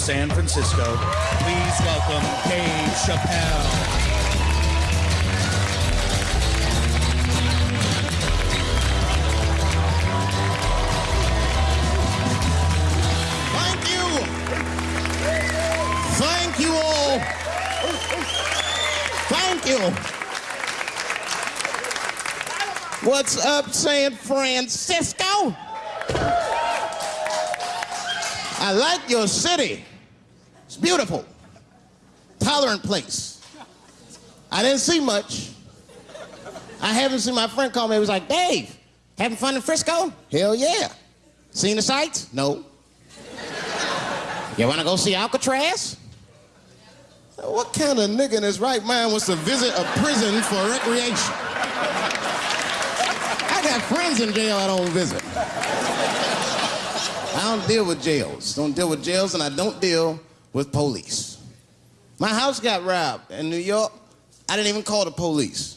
San Francisco, please welcome Dave Chappelle. Thank you. Thank you all. Thank you. What's up, San Francisco? I like your city. It's beautiful. Tolerant place. I didn't see much. I haven't seen my friend call me. He was like, Dave, having fun in Frisco? Hell yeah. Seen the sights? No. You wanna go see Alcatraz? What kind of nigga in his right mind wants to visit a prison for recreation? I got friends in jail I don't visit. I don't deal with jails. Don't deal with jails, and I don't deal with police. My house got robbed in New York. I didn't even call the police.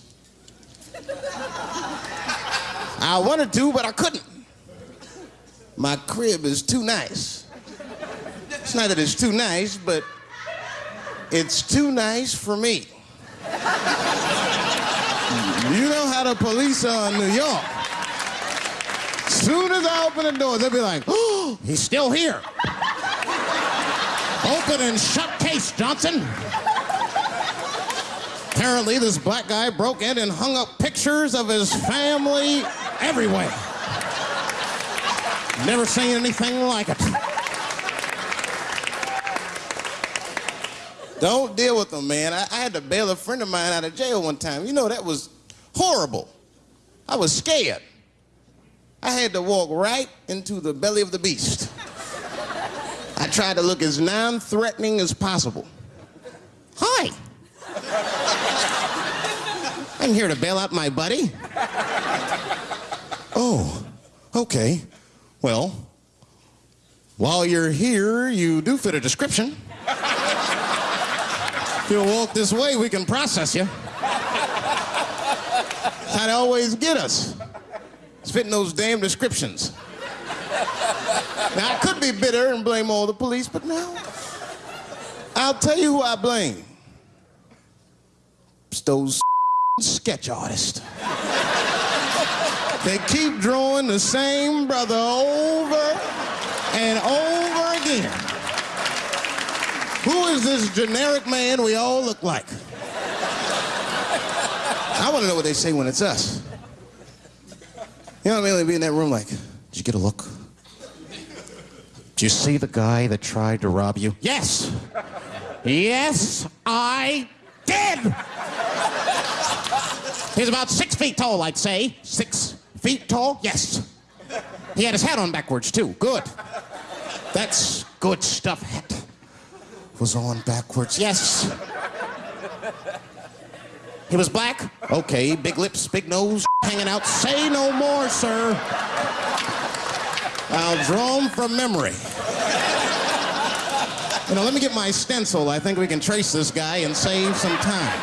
I wanted to, but I couldn't. My crib is too nice. It's not that it's too nice, but it's too nice for me. You know how the police are in New York. Soon as I open the door, they'll be like, oh, he's still here. Open and shut case, Johnson. Apparently, this black guy broke in and hung up pictures of his family everywhere. Never seen anything like it. Don't deal with them, man. I, I, had to bail a friend of mine out of jail one time. You know, that was horrible. I was scared. I had to walk right into the belly of the beast. I tried to look as non threatening as possible. Hi. I'm here to bail out my buddy. Oh, okay. Well, while you're here, you do fit a description. If you'll walk this way, we can process you. They always get us. It's fitting those damn descriptions. Now, I could be bitter and blame all the police, but no. I'll tell you who I blame. It's those sketch artists. They keep drawing the same brother over and over again. Who is this generic man we all look like? I want to know what they say when it's us. You know what I mean? They'd be in that room like, did you get a look? You see the guy that tried to rob you? Yes. Yes, I did. He's about six feet tall, I'd say. Six feet tall? Yes. He had his hat on backwards, too. Good. That's good stuff. Hat was on backwards. Yes. He was black? Okay, big lips, big nose, hanging out. Say no more, sir. I'll draw him from memory. You know, let me get my stencil. I think we can trace this guy and save some time.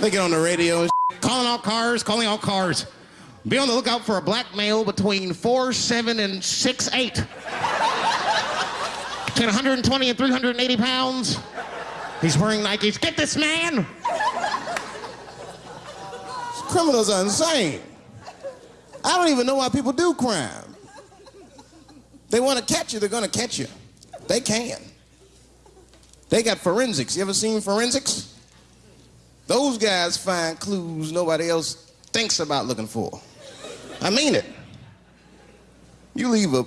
They get on the radio, calling all cars, calling all cars. Be on the lookout for a black male between four seven and six eight. Between 120 and 380 pounds. He's wearing Nikes. Get this man! Criminals are insane. I don't even know why people do crime. They want to catch you, they're going to catch you. They can. They got forensics. You ever seen forensics? Those guys find clues nobody else thinks about looking for. I mean it. You leave a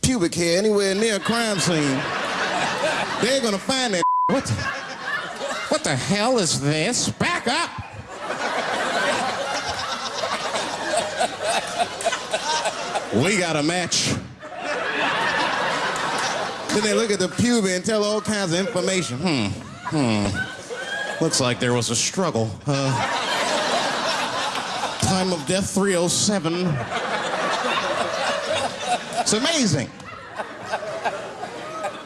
pubic hair anywhere near a crime scene, they're gonna find that. What the, what the hell is this? Back up! we got a match. Then they look at the pubis and tell all kinds of information. Hmm, hmm. Looks like there was a struggle. Uh, time of death 307. It's amazing.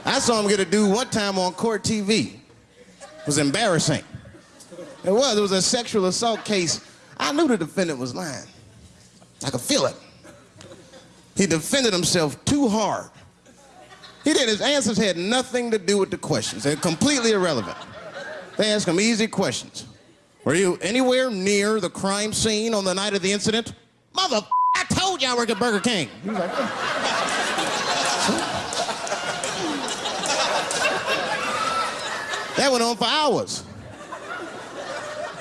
I saw him get a dude one time on court TV. It was embarrassing. It was. It was a sexual assault case. I knew the defendant was lying. I could feel it. He defended himself too hard. He did. His answers had nothing to do with the questions. They're completely irrelevant. They asked him easy questions. Were you anywhere near the crime scene on the night of the incident? Mother, I told you I work at Burger King. He was like, that went on for hours.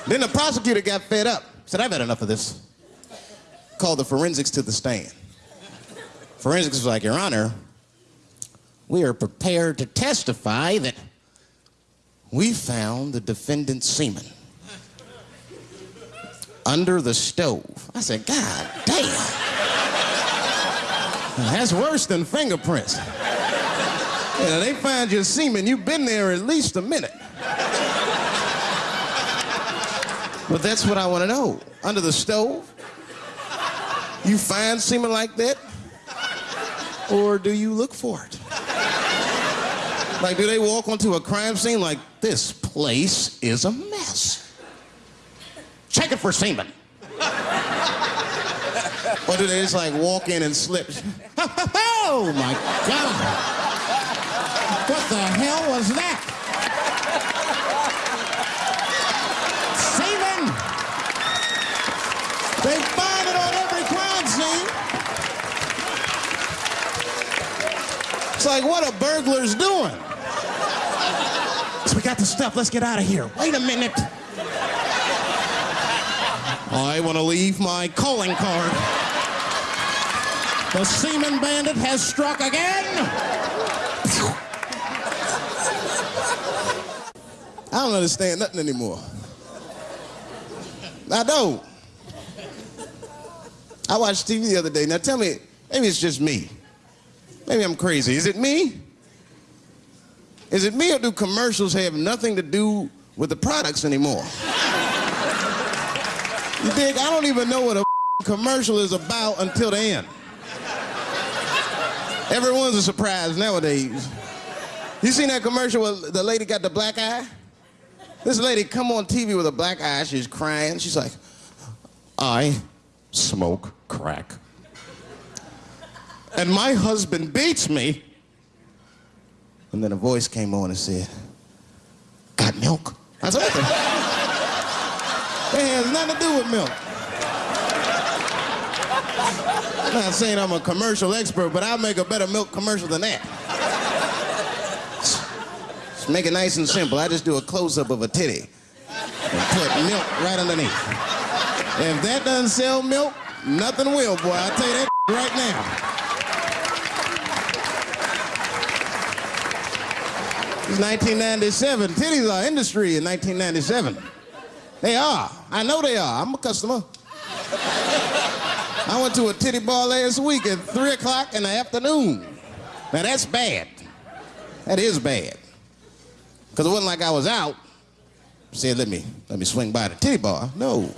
Then the prosecutor got fed up. Said, I've had enough of this. Called the forensics to the stand. Forensics was like, Your Honor, we are prepared to testify that we found the defendant's semen under the stove. I said, God damn. That's worse than fingerprints. You know, they find your semen, you've been there at least a minute. But that's what I want to know. Under the stove? You find semen like that? Or do you look for it? Like, do they walk onto a crime scene like, this place is a mess? Check it for semen. or do they just like walk in and slip? oh my God. What the hell was that? Semen! They find it on every crime scene. It's like what are burglars doing? So we got the stuff. Let's get out of here. Wait a minute. I want to leave my calling card. The semen bandit has struck again. I don't understand nothing anymore. I don't. I watched TV the other day. Now tell me, maybe it's just me. Maybe I'm crazy. Is it me? Is it me or do commercials have nothing to do with the products anymore? You dig? I don't even know what a commercial is about until the end. Everyone's a surprise nowadays. You seen that commercial where the lady got the black eye? This lady come on TV with a black eye, she's crying. She's like, I smoke crack. And my husband beats me. And then a voice came on and said, Got milk? I said? That has nothing to do with milk. I'm not saying I'm a commercial expert, but I'll make a better milk commercial than that. Just make it nice and simple. I just do a close-up of a titty and put milk right underneath. If that doesn't sell milk, nothing will, boy. I'll tell you that right now. It's 1997. Titties are industry in 1997. They are. I know they are. I'm a customer. I went to a titty bar last week at 3 o'clock in the afternoon. Now that's bad. That is bad. Because it wasn't like I was out. Said, let me, let me swing by the titty bar. No.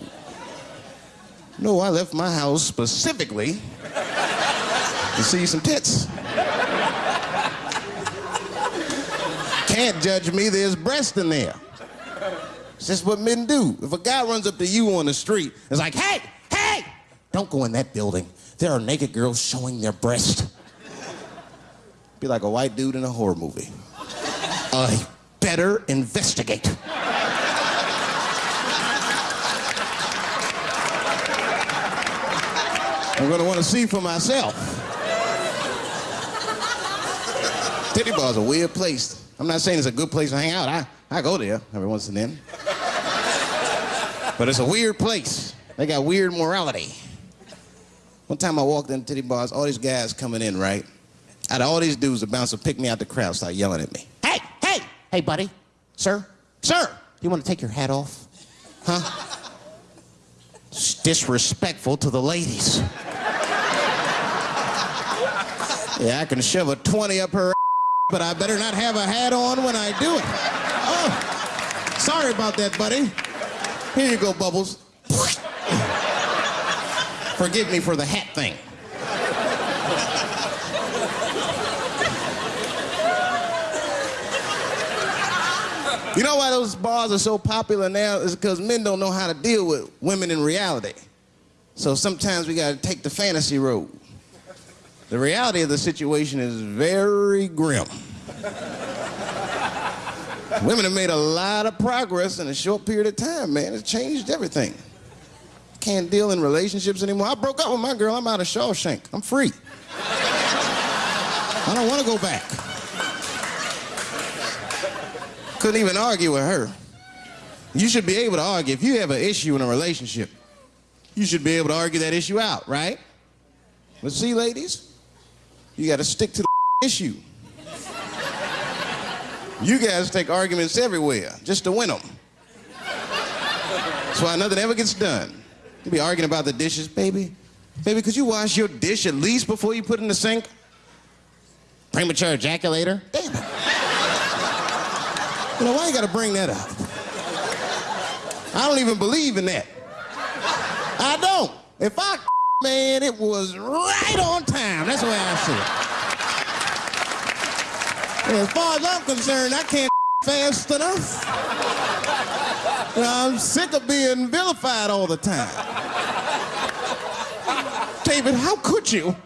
No, I left my house specifically to see some tits. Can't judge me, there's breast in there. It's just what men do. If a guy runs up to you on the street, it's like, hey, hey, don't go in that building. There are naked girls showing their breast. Be like a white dude in a horror movie. I better investigate. I'm gonna wanna see for myself. Titty bar's a weird place. I'm not saying it's a good place to hang out. I, I go there every once and then. But it's a weird place. They got weird morality. One time I walked into titty bars, all these guys coming in, right? Out of all these dudes, the bouncer picked me out the crowd, started yelling at me. Hey, hey, hey, buddy, sir, sir, you want to take your hat off? Huh? It's disrespectful to the ladies. Yeah, I can shove a 20 up her but I better not have a hat on when I do it. Oh, sorry about that, buddy. Here you go, Bubbles. Forgive me for the hat thing. You know why those bars are so popular now is because men don't know how to deal with women in reality. So sometimes we gotta take the fantasy road. The reality of the situation is very grim. Women have made a lot of progress in a short period of time, man. It's changed everything. Can't deal in relationships anymore. I broke up with my girl. I'm out of Shawshank. I'm free. I don't want to go back. Couldn't even argue with her. You should be able to argue. If you have an issue in a relationship, you should be able to argue that issue out, right? But see, ladies, you got to stick to the issue. You guys take arguments everywhere just to win them. That's why nothing ever gets done. You be arguing about the dishes, baby. Baby, could you wash your dish at least before you put it in the sink? Premature ejaculator? Damn it. You know, why you gotta bring that up? I don't even believe in that. I don't. If I man, it was right on time. That's the way I see it. As far as I'm concerned, I can't fast enough. I'm sick of being vilified all the time. David, how could you?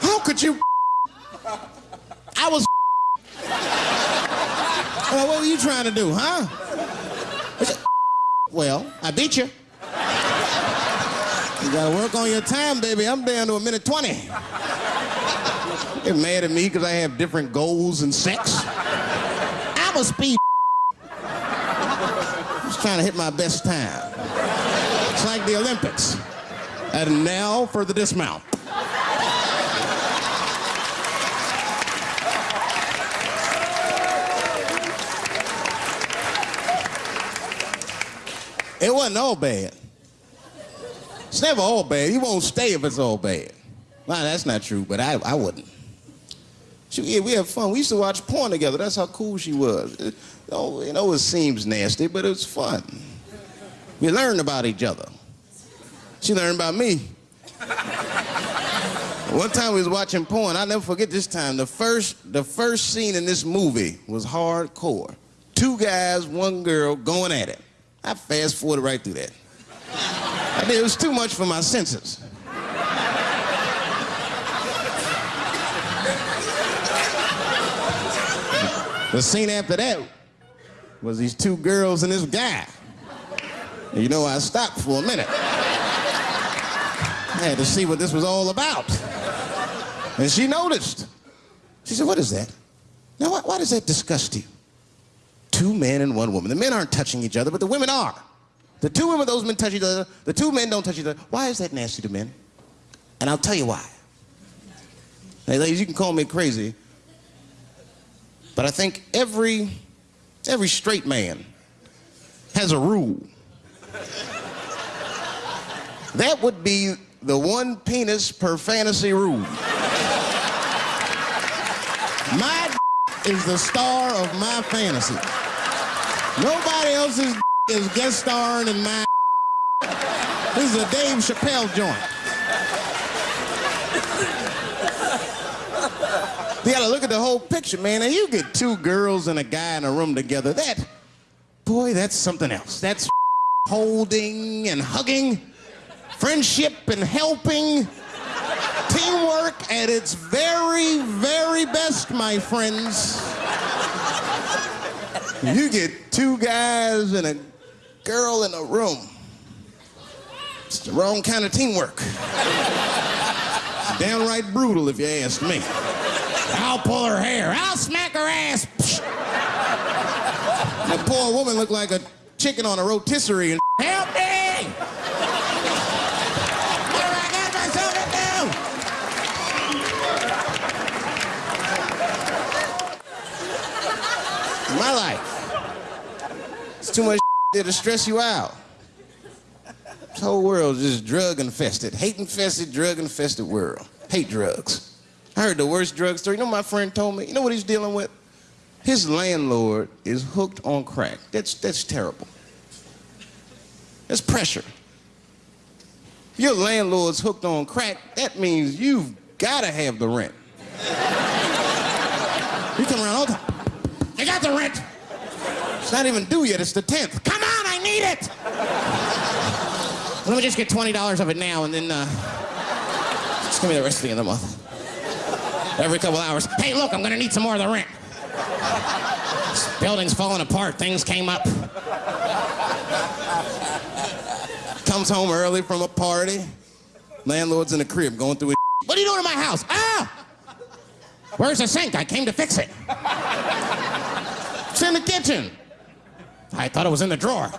How could you? I was. Well, what were you trying to do, huh? Well, I beat you. You gotta work on your time, baby. I'm down to a minute 20. You're mad at me because I have different goals and sex. I'm a speed. Just trying to hit my best time. It's like the Olympics. And now for the dismount. It wasn't all bad. It's never all bad. You won't stay if it's all bad. Well, that's not true, but I, I wouldn't. She, yeah, we had fun. We used to watch porn together. That's how cool she was. It, oh, you know, it seems nasty, but it was fun. We learned about each other. She learned about me. One time we was watching porn. I'll never forget this time. The first, the first scene in this movie was hardcore. Two guys, one girl going at it. I fast forwarded right through that. I did, it was too much for my senses. The scene after that was these two girls and this guy. And you know, I stopped for a minute. I had to see what this was all about. And she noticed. She said, What is that? Now, why, why does that disgust you? Two men and one woman. The men aren't touching each other, but the women are. The two women, those men touch each other. The two men don't touch each other. Why is that nasty to men? And I'll tell you why. Hey, ladies, you can call me crazy, but I think every, every straight man has a rule. That would be the one penis per fantasy rule. My is the star of my fantasy. Nobody else's is guest starring in my. This is a Dave Chappelle joint. You gotta look at the whole picture, man. And you get two girls and a guy in a room together. That, boy, that's something else. That's holding and hugging, friendship and helping, teamwork at its very, very best, my friends. You get two guys and a girl in a room. It's the wrong kind of teamwork. Downright brutal, if you ask me. I'll pull her hair. I'll smack her ass. That poor woman looked like a chicken on a rotisserie and help me! What have I got myself into? My life. It's too much there to stress you out. This whole world is just drug infested, hate infested, drug infested world. Hate drugs. I heard the worst drug story. You know, my friend told me, you know what he's dealing with? His landlord is hooked on crack. That's, that's terrible. That's pressure. If your landlord's hooked on crack, that means you've got to have the rent. you come around all the time. You got the rent. Not even due yet. It's the 10th. Come on, I need it. Let me just get $20 of it now and then uh, just Give me the rest of the end of the month. Every couple hours, hey, look, I'm gonna need some more of the rent. This building's falling apart, things came up. Comes home early from a party. Landlord's in the crib going through his What are you doing in my house? Ah! Where's the sink? I came to fix it. It's in the kitchen. I thought it was in the drawer.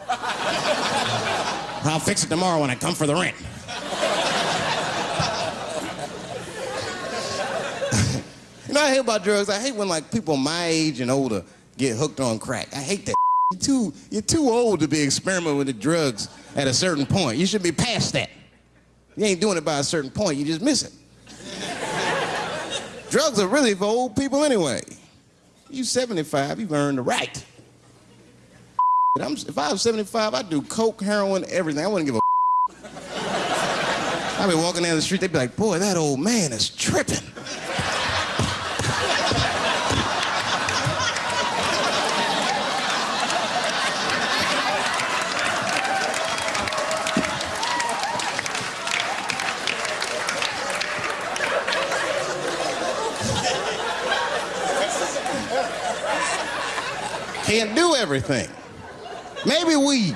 I'll fix it tomorrow when I come for the rent. you know, I hate about drugs. I hate when like people my age and older get hooked on crack. I hate that. You're too, you're too old to be experimenting with the drugs at a certain point. You should be past that. You ain't doing it by a certain point. You just miss it. drugs are really for old people anyway. You 75, you've earned the right. I'm, if I was 75, I'd do coke, heroin, everything. I wouldn't give a I'd be walking down the street, they'd be like, boy, that old man is tripping. Can't do everything. Maybe weed.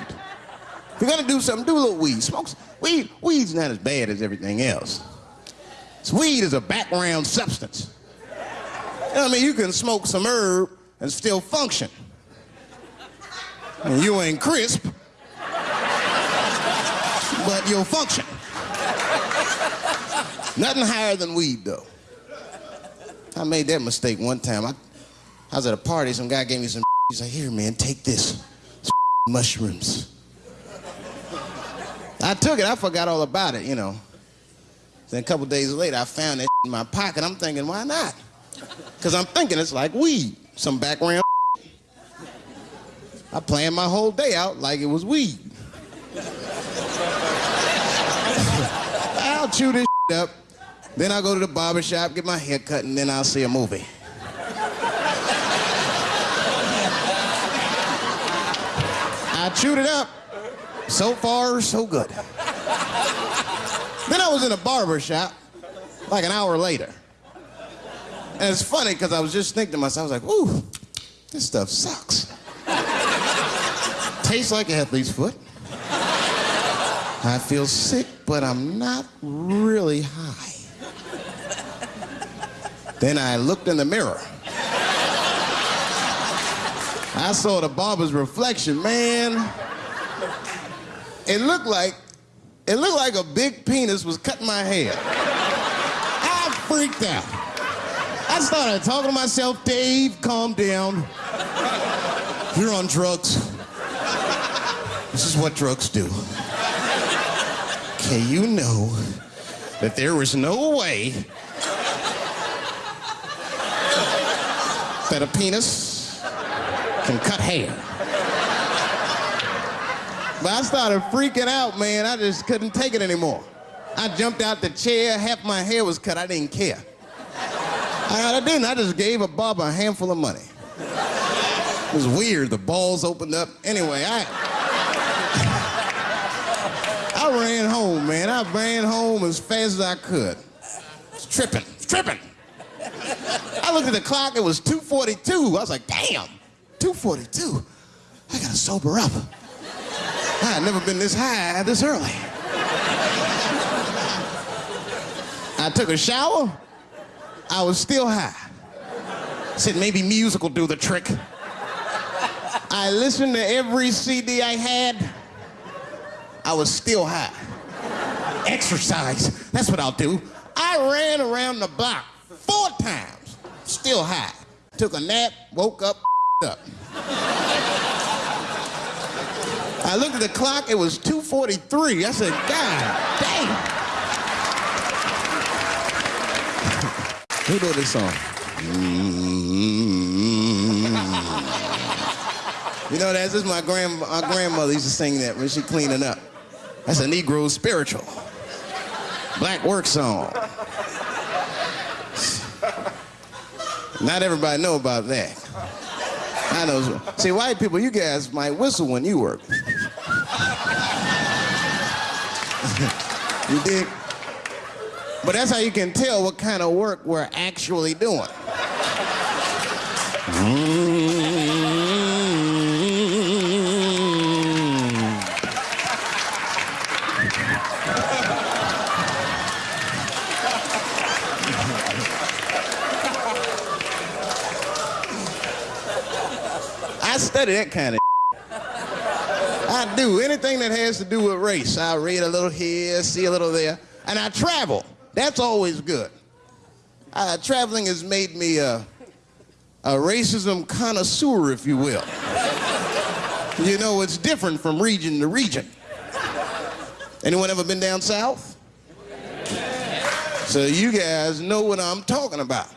If you're gonna do something, do a little weed. Smoke weed. Weed's not as bad as everything else. weed is a background substance. You know I mean? You can smoke some herb and still function. And you ain't crisp, but you'll function. Nothing higher than weed, though. I made that mistake one time. I, I was at a party, some guy gave me some. He's like, here, man, take this mushrooms. I took it, I forgot all about it, you know. Then a couple days later, I found that in my pocket. I'm thinking, why not? Because I'm thinking it's like weed, some background. I planned my whole day out like it was weed. I'll chew this up, then I'll go to the barber shop, get my hair cut, and then I'll see a movie. I chewed it up. So far, so good. then I was in a barber shop like an hour later. And it's funny because I was just thinking to myself, I was like, ooh, this stuff sucks. Tastes like a athlete's foot. I feel sick, but I'm not really high. Then I looked in the mirror. I saw the barber's reflection, man. It looked like, it looked like a big penis was cutting my hair. I freaked out. I started talking to myself, Dave, calm down. You're on drugs. This is what drugs do. Okay, you know that there was no way that a penis can cut hair. But I started freaking out, man. I just couldn't take it anymore. I jumped out the chair, half my hair was cut, I didn't care. I, I didn't, I just gave a barber a handful of money. It was weird, the balls opened up. Anyway, I... I ran home, man. I ran home as fast as I could. It's tripping, it's tripping. I looked at the clock, it was 2.42. I was like, damn. 242. I gotta sober up. I had never been this high this early. I took a shower. I was still high. Said maybe music will do the trick. I listened to every CD I had. I was still high. Exercise. That's what I'll do. I ran around the block four times, still high. Took a nap, woke up, up. I looked at the clock, it was 2.43. I said, God damn. Who wrote this song? You know, that's just my, grand, my grandmother used to sing that when she cleaning up. That's a Negro spiritual. Black work song. Not everybody know about that. I know. See, white people, you guys might whistle when you work. you dig? But that's how you can tell what kind of work we're actually doing. Mm. That kind of. I do anything that has to do with race. I read a little here, see a little there, and I travel. That's always good. Uh, traveling has made me a, a racism connoisseur, if you will. you know, it's different from region to region. Anyone ever been down south? So you guys know what I'm talking about.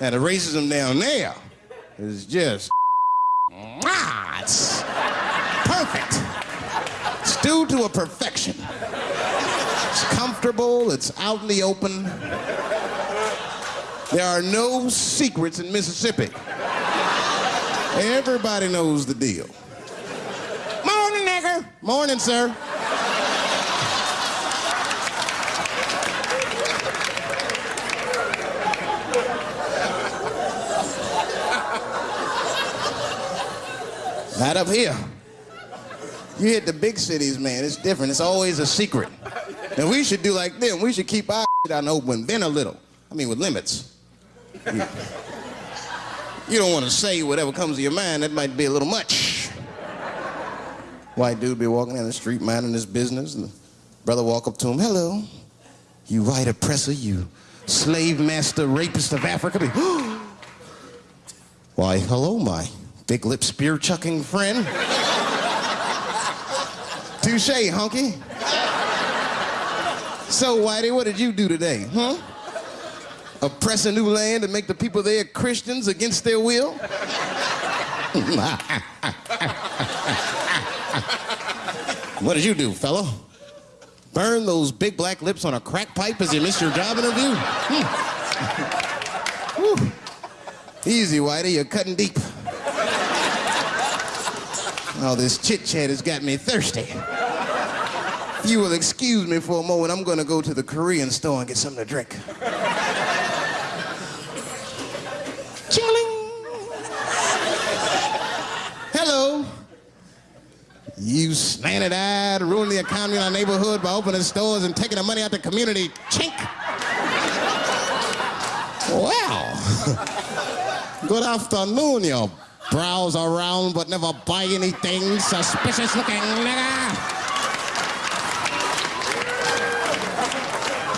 Now, the racism down there is just, ah, it's perfect. It's due to a perfection. It's comfortable, it's out in the open. There are no secrets in Mississippi. Everybody knows the deal. Morning, nigger. Morning, sir. Not up here. You hit the big cities, man. It's different. It's always a secret. And we should do like them. We should keep our shit out in the open, then a little. I mean, with limits. You, you don't want to say whatever comes to your mind. That might be a little much. White dude be walking down the street minding his business, and the brother walk up to him. Hello, you white oppressor, you slave master, rapist of Africa. Why, hello, my big lip spear chucking friend. Touche, hunky. So, Whitey, what did you do today, huh? Oppress a new land and make the people there Christians against their will? what did you do, fellow? Burn those big black lips on a crack pipe as you missed your job interview? Hmm. Easy, Whitey, you're cutting deep. All this chit chat has got me thirsty. If you will excuse me for a moment, I'm gonna go to the Korean store and get something to drink. Chingling. Hello. You slanted eyed, ruining the economy in our neighborhood by opening stores and taking the money out the community. Chink. Wow. Good afternoon, you browse around but never buy anything. Suspicious looking nigga.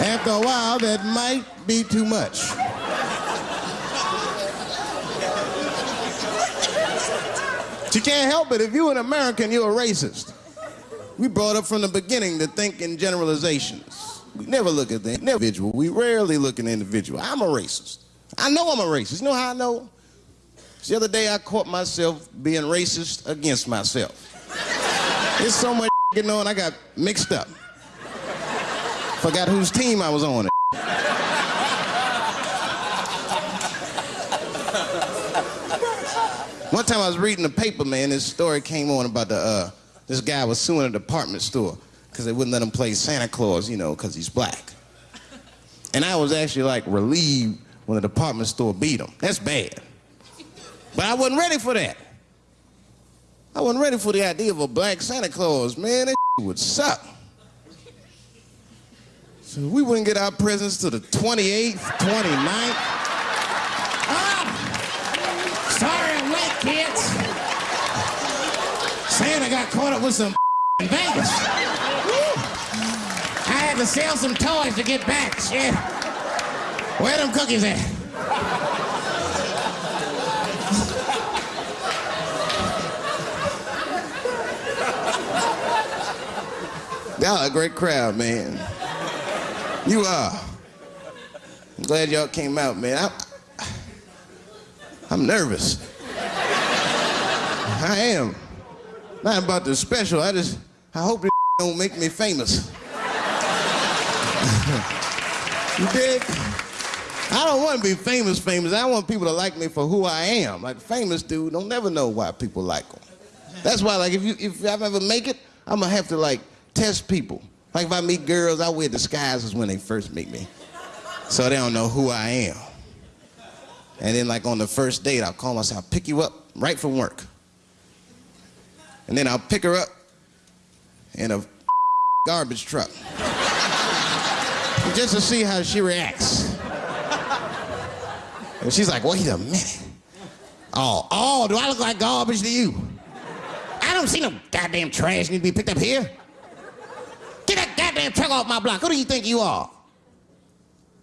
After a while, that might be too much. You can't help it. If you're an American, you're a racist. We brought up from the beginning to think in generalizations. We never look at the individual. We rarely look at the individual. I'm a racist. I know I'm a racist. You know how I know? The other day I caught myself being racist against myself. There's so much getting on, I got mixed up. Forgot whose team I was on. One time I was reading the paper, man, this story came on about the, uh, this guy was suing a department store because they wouldn't let him play Santa Claus, you know, because he's black. And I was actually like relieved when the department store beat him. That's bad. But I wasn't ready for that. I wasn't ready for the idea of a black Santa Claus, man. That would suck. So we wouldn't get our presents to the 28th, 29th. Ah! Sorry I'm late, kids. Santa got caught up with some in Vegas. I had to sell some toys to get back. Shit. Where them cookies at? Y'all a great crowd, man. You are. I'm glad y'all came out, man. I, I'm nervous. I am. Not about the special. I just, I hope this don't make me famous. you dig? I don't want to be famous, famous. I want people to like me for who I am. Like famous dude, don't never know why people like them. That's why, like, if you if I ever make it, I'm gonna have to like test people. Like if I meet girls, I wear disguises when they first meet me. So they don't know who I am. And then, like on the first date, I'll call myself, I'll pick you up right from work. And then I'll pick her up in a garbage truck. Just to see how she reacts. And she's like, wait a minute. Oh, oh, do I look like garbage to you? I don't see no goddamn trash need to be picked up here. Goddamn truck off my block. Who do you think you are?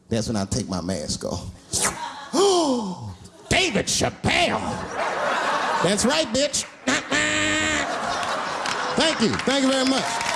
That's when I take my mask off. Oh, David Chappelle. That's right, bitch. Thank you. Thank you very much.